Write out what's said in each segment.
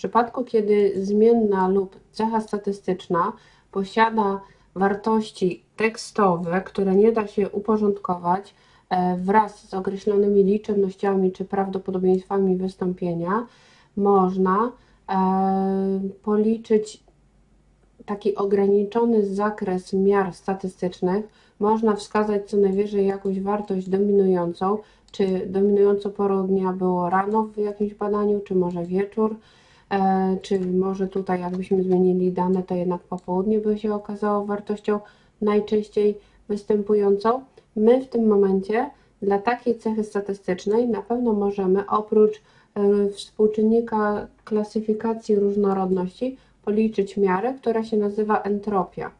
przypadku, kiedy zmienna lub cecha statystyczna posiada wartości tekstowe, które nie da się uporządkować e, wraz z określonymi liczebnościami czy prawdopodobieństwami wystąpienia, można e, policzyć taki ograniczony zakres miar statystycznych. Można wskazać co najwyżej jakąś wartość dominującą, czy dominująco porą dnia było rano w jakimś badaniu, czy może wieczór, e, czy może tutaj jakbyśmy zmienili dane, to jednak popołudnie by się okazało wartością najczęściej występującą. My w tym momencie dla takiej cechy statystycznej na pewno możemy oprócz e, współczynnika klasyfikacji różnorodności policzyć miarę, która się nazywa entropia.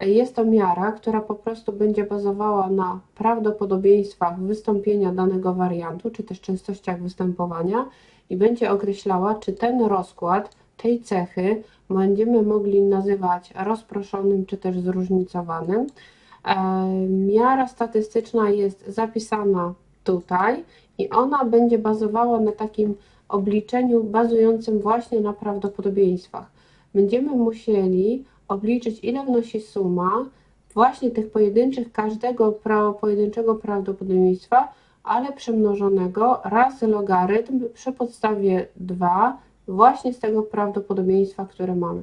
Jest to miara, która po prostu będzie bazowała na prawdopodobieństwach wystąpienia danego wariantu, czy też częstościach występowania i będzie określała, czy ten rozkład tej cechy będziemy mogli nazywać rozproszonym, czy też zróżnicowanym. E, miara statystyczna jest zapisana tutaj i ona będzie bazowała na takim obliczeniu bazującym właśnie na prawdopodobieństwach. Będziemy musieli obliczyć, ile wnosi suma właśnie tych pojedynczych, każdego pojedynczego prawdopodobieństwa, ale przemnożonego razy logarytm przy podstawie 2 właśnie z tego prawdopodobieństwa, które mamy.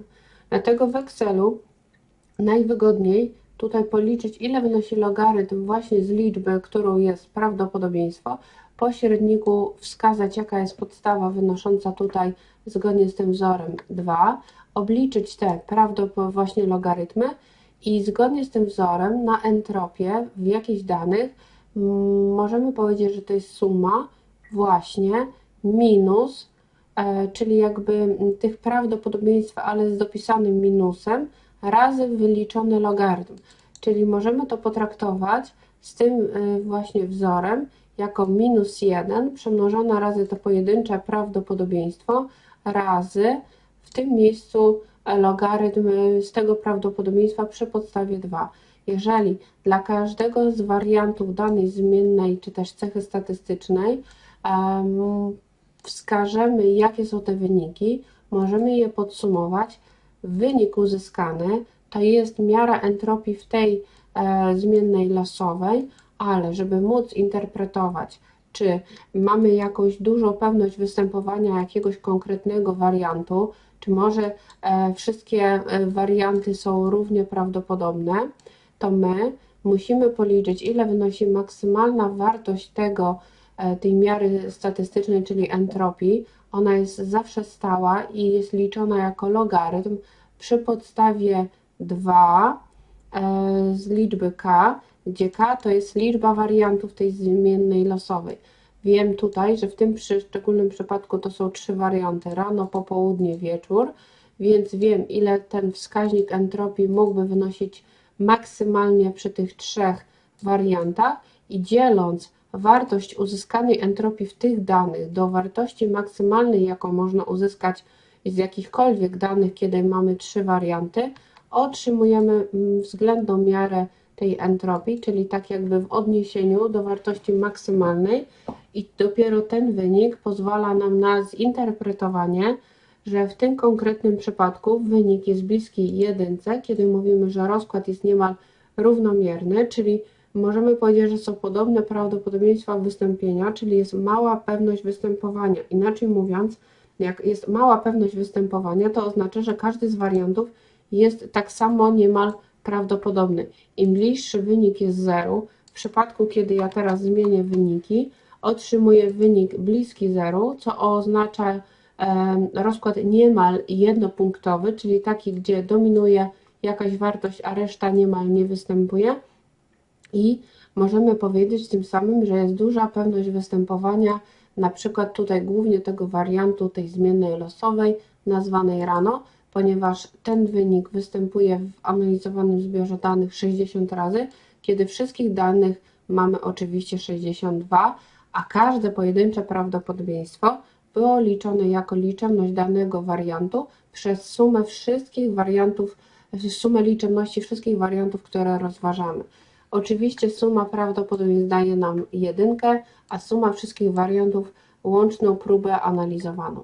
Dlatego w Excelu najwygodniej tutaj policzyć, ile wynosi logarytm właśnie z liczby, którą jest prawdopodobieństwo, po średniku wskazać, jaka jest podstawa wynosząca tutaj zgodnie z tym wzorem 2, obliczyć te prawdopodobnie właśnie logarytmy i zgodnie z tym wzorem na entropię w jakichś danych możemy powiedzieć, że to jest suma właśnie minus, e, czyli jakby tych prawdopodobieństw, ale z dopisanym minusem, razy wyliczony logarytm. Czyli możemy to potraktować z tym e, właśnie wzorem jako minus 1 przemnożone razy to pojedyncze prawdopodobieństwo razy w tym miejscu logarytm z tego prawdopodobieństwa przy podstawie 2. Jeżeli dla każdego z wariantów danej zmiennej czy też cechy statystycznej wskażemy, jakie są te wyniki, możemy je podsumować. Wynik uzyskany to jest miara entropii w tej e, zmiennej losowej, ale żeby móc interpretować czy mamy jakąś dużą pewność występowania jakiegoś konkretnego wariantu, czy może e, wszystkie e, warianty są równie prawdopodobne, to my musimy policzyć, ile wynosi maksymalna wartość tego, e, tej miary statystycznej, czyli entropii. Ona jest zawsze stała i jest liczona jako logarytm przy podstawie 2 z liczby k, gdzie k to jest liczba wariantów tej zmiennej losowej. Wiem tutaj, że w tym szczególnym przypadku to są trzy warianty, rano, popołudnie, wieczór, więc wiem ile ten wskaźnik entropii mógłby wynosić maksymalnie przy tych trzech wariantach. I dzieląc wartość uzyskanej entropii w tych danych do wartości maksymalnej, jaką można uzyskać z jakichkolwiek danych, kiedy mamy trzy warianty, otrzymujemy mm, względną miarę tej entropii, czyli tak jakby w odniesieniu do wartości maksymalnej i dopiero ten wynik pozwala nam na zinterpretowanie, że w tym konkretnym przypadku wynik jest bliski jedynce, kiedy mówimy, że rozkład jest niemal równomierny, czyli możemy powiedzieć, że są podobne prawdopodobieństwa wystąpienia, czyli jest mała pewność występowania. Inaczej mówiąc, jak jest mała pewność występowania, to oznacza, że każdy z wariantów jest tak samo niemal prawdopodobny. Im bliższy wynik jest zeru, w przypadku kiedy ja teraz zmienię wyniki, otrzymuję wynik bliski zeru, co oznacza rozkład niemal jednopunktowy, czyli taki, gdzie dominuje jakaś wartość, a reszta niemal nie występuje. I możemy powiedzieć tym samym, że jest duża pewność występowania, na przykład tutaj głównie tego wariantu tej zmiennej losowej, nazwanej rano, ponieważ ten wynik występuje w analizowanym zbiorze danych 60 razy, kiedy wszystkich danych mamy oczywiście 62, a każde pojedyncze prawdopodobieństwo było liczone jako liczebność danego wariantu przez sumę wszystkich wariantów, sumę liczebności wszystkich wariantów, które rozważamy. Oczywiście suma prawdopodobieństw daje nam jedynkę, a suma wszystkich wariantów łączną próbę analizowaną.